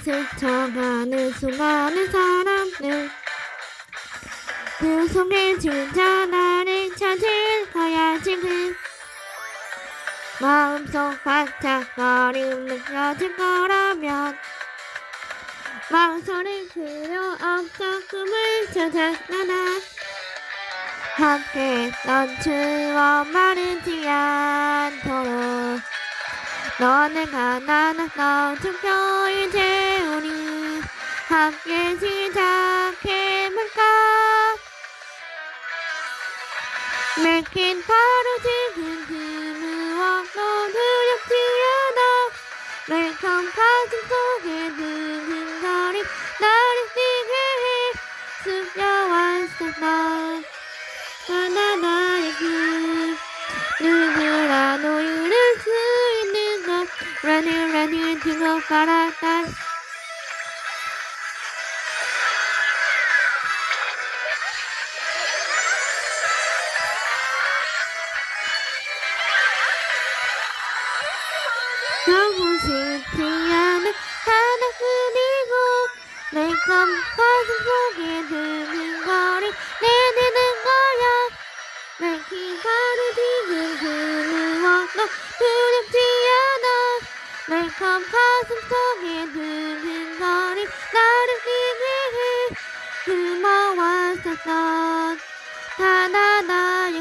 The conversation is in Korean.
스쳐가는 수많은 사람들. 그 속에 진짜 나를 찾을 거야 지금 마음속 반짝거림 느껴질 거라면 망설일 필요 없어 꿈을 찾아 나나 함께 넌 추억 마르지 않도록 너는 가난한 너죽여 이제 우리 함께 시작해볼까? 내겐 바로 지 것 Running running 두고 가라 다 너무 쉽지 않은 하나뿐이고 내꿈 가슴 속에 드는 거리 내내는 않아 내꿈 가슴 속에 드는 거리 나를 뛰게 해 고마웠었던 하나 나의